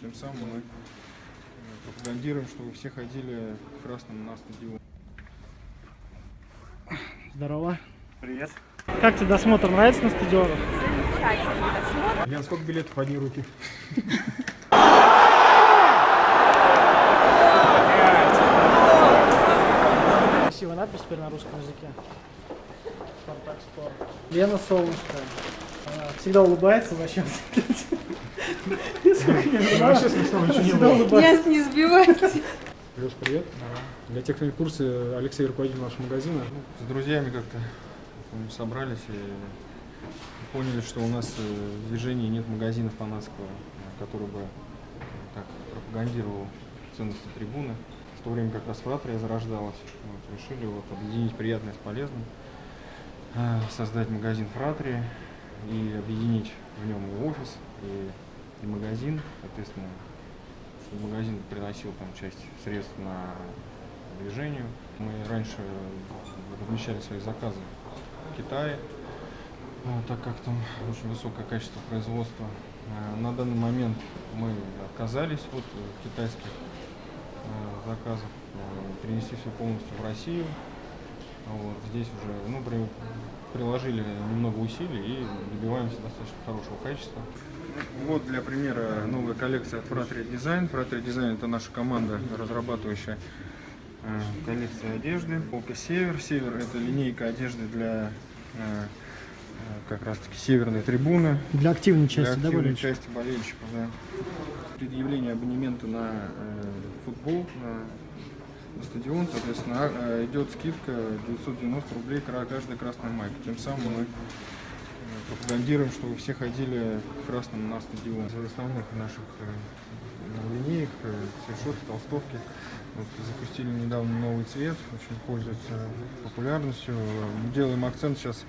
Тем самым мы э, пропагандируем, что вы все ходили в красном на стадион. Здорово. Привет. Как тебе досмотр нравится на стадионах? Лен, сколько билетов в одни руки? Красивая надпись теперь на русском языке. Спартак Спорт. Лена Солнышко. Она всегда улыбается вообще. Вообще смешного ничего не не сбивайте. Леш, привет. Для тех, кто не в курсе, Алексей руководитель нашего магазина. С друзьями как-то собрались и поняли, что у нас э, в движении нет магазина фанатского, который бы э, так пропагандировал ценности трибуны. В то время как раз фратрия зарождалась. Вот, решили вот объединить приятное с полезным, э, создать магазин фратрии и объединить в нем и офис, и, и магазин, соответственно, магазин приносил там часть средств на движению. Мы раньше размещали свои заказы в Китае, а, так как там очень высокое качество производства. А, На данный момент мы отказались от э, китайских э, заказов, э, перенесли все полностью в Россию. Вот, здесь уже ну, при- приложили немного усилий и добиваемся достаточно хорошего качества. Вот для примера новая коллекция от Fratria Design. Fratria Design это наша команда, разрабатывающая э, коллекции одежды. Полка Север. Север это линейка одежды для э, э, как раз таки северной трибуны. Для активной Для части, да, активной болельщиков? части болельщиков, да. Предъявление абонемента на э, футбол, на, на стадион, соответственно, а, идет скидка 990 рублей кра- каждая красная майка. Тем самым мы пропагандируем, что вы все ходили в красном на стадион. Из основных наших э, линеек, э, свитшоты, толстовки. Вот, запустили недавно новый цвет, очень пользуется популярностью. Делаем акцент сейчас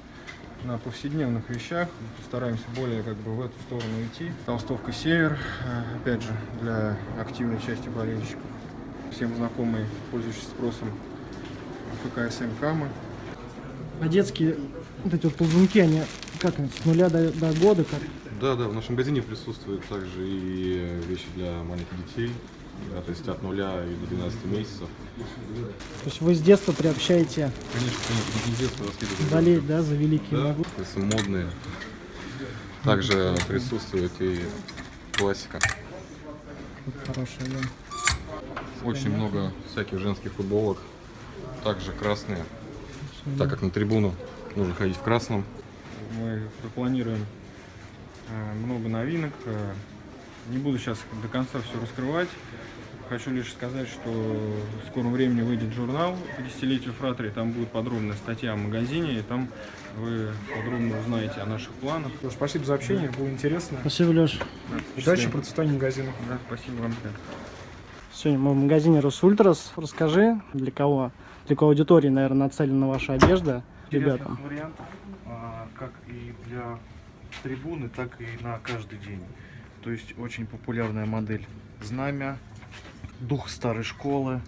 на повседневных вещах. Стараемся более как бы в эту сторону идти. Толстовка «Север», э, опять же, для активной части болельщиков. Всем знакомый, пользующийся спросом ФКСМ «Кама». А детские вот эти вот ползунки, они как они, с нуля до, до года, как? Да, да, в нашем магазине присутствуют также и вещи для маленьких детей, да, то есть от нуля и до 12 месяцев. То есть вы с детства приобщаете Конечно, конечно, не детство воспитывать. болеть, да, за великие Да, то есть модные. Также присутствует и классика. Хорошая, да. Очень много всяких женских футболок, также красные, так как на трибуну нужно ходить в красном. Мы планируем э, много новинок. Э, Не буду сейчас до конца все раскрывать. Хочу лишь сказать, что в скором времени выйдет журнал по десятилетию Фратрии. Там будет подробная статья о магазине, и там вы подробно узнаете о наших планах. Леш, спасибо за общение, было интересно. Спасибо, Леш. Да, Удачи, процветания магазина. Да, спасибо вам. Сегодня мы в магазине Росультрас. Расскажи, для кого, для какой аудитории, наверное, нацелена ваша одежда интересных вариантов, а, как и для трибуны, так и на каждый день. То есть очень популярная модель знамя, дух старой школы.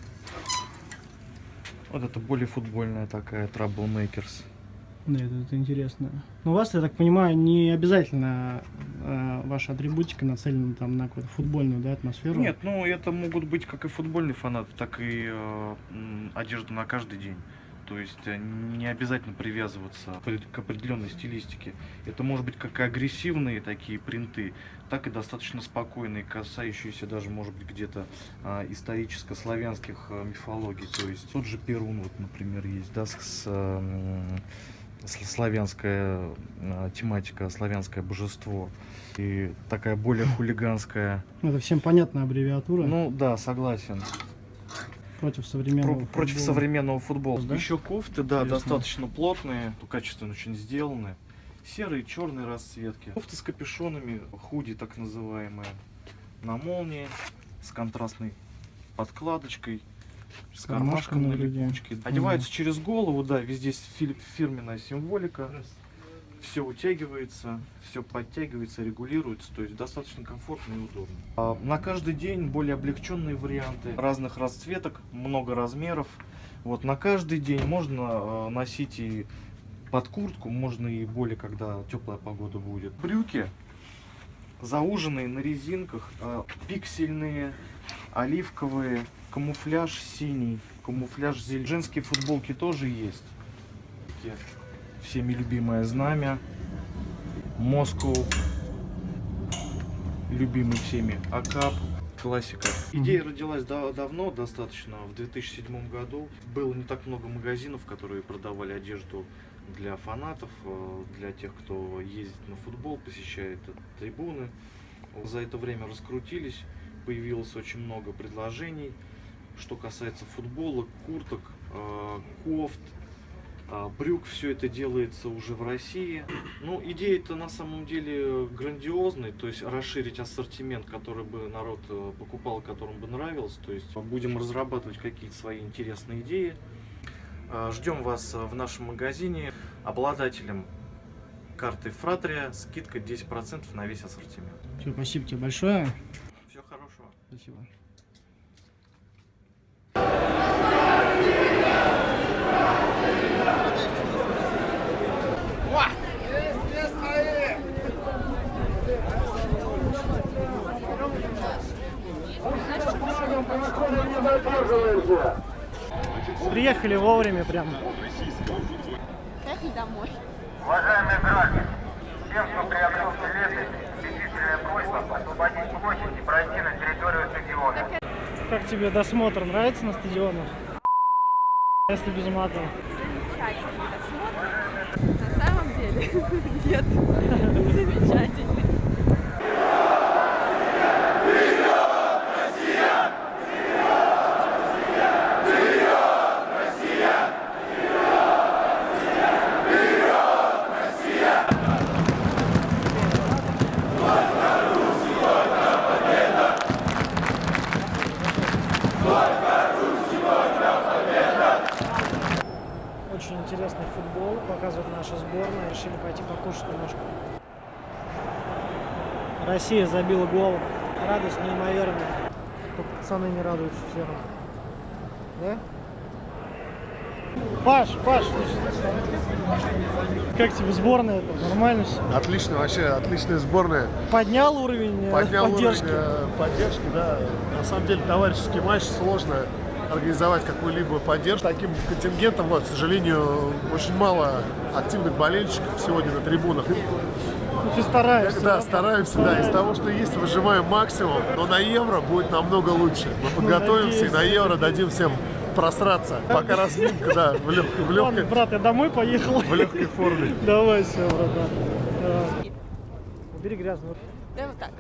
Вот это более футбольная такая Troublemakers. Да, это, это интересно. Но у вас, я так понимаю, не обязательно э, ваша атрибутика нацелена там на какую-то футбольную да, атмосферу. Нет, ну это могут быть как и футбольный фанат, так и э, одежда на каждый день. То есть э, не обязательно привязываться к определенной стилистике. Это может быть как агрессивные такие принты, так и достаточно спокойные, касающиеся даже, может быть, где-то а, историческо-славянских э, мифологий. То есть тот же Перун, вот, например, есть, да, с, с- славянская э, тематика, славянское божество. И такая более хулиганская. Это всем понятная аббревиатура Ну да, согласен. Против современного Про- против футбола. современного футбола. Да? Еще кофты, да, Интересно. достаточно плотные, качественно очень сделаны. Серые, черные расцветки. Кофты с капюшонами, худи так называемые. На молнии, с контрастной подкладочкой, с кармашком кармашком на липучке. Одевается через голову, да, везде фи- фирменная символика. Все утягивается, все подтягивается, регулируется, то есть достаточно комфортно и удобно. А На каждый день более облегченные варианты разных расцветок, много размеров. Вот на каждый день можно э, носить и под куртку, можно и более, когда теплая погода будет. Брюки зауженные на резинках, э, пиксельные, оливковые, камуфляж синий, камуфляж зеленый. Женские футболки тоже есть. Всеми любимое знамя. Москву. Любимый всеми Акап. Классика. Идея родилась да- давно, достаточно, в 2007 году. Было не так много магазинов, которые продавали одежду для фанатов, э, для тех, кто ездит на футбол, посещает трибуны. За это время раскрутились, появилось очень много предложений. Что касается футбола, курток, э, кофт, брюк, все это делается уже в России. Ну, идея-то на самом деле грандиозная, то есть расширить ассортимент, который бы народ э, покупал, которым бы нравилось. То есть будем разрабатывать какие-то свои интересные идеи. А, Ждем вас э, в нашем магазине. Обладателем карты Фратрия скидка 10% на весь ассортимент. Всё, спасибо тебе большое. Всего хорошего. Спасибо. Приехали вовремя прям. Поехали домой. Уважаемые граждане, всем, кто приобрел билеты, убедительная просьба освободить площадь и пройти на территорию стадиона. Как тебе досмотр? Нравится на стадионах? Если без мата. Замечательный досмотр. На самом деле, нет. Замечательный. Очень интересный футбол, показывает наша сборная. Решили пойти покушать немножко. Россия забила гол. Радость неимоверная. Пацаны не радуются все равно. Да? Паш, Паш, как тебе сборная? -то? Нормально все? Отлично, вообще отличная сборная. Поднял уровень э, Поднял поддержки? уровень э, поддержки, да. На самом деле товарищеский матч сложно организовать какую-либо поддержку. Таким контингентом, вот, к сожалению, очень мало активных болельщиков сегодня на трибунах. Ну, ты стараешься. Да, стараемся, да, из того, что есть, выжимаем максимум, но на Евро будет намного лучше. Мы подготовимся и на Евро дадим всем просраться. Пока разминка, да, в легкой, в Ладно, легкой, брат, я домой поехал. в легкой форме. Давай, все, братан. Давай. Убери грязную. Да вот так.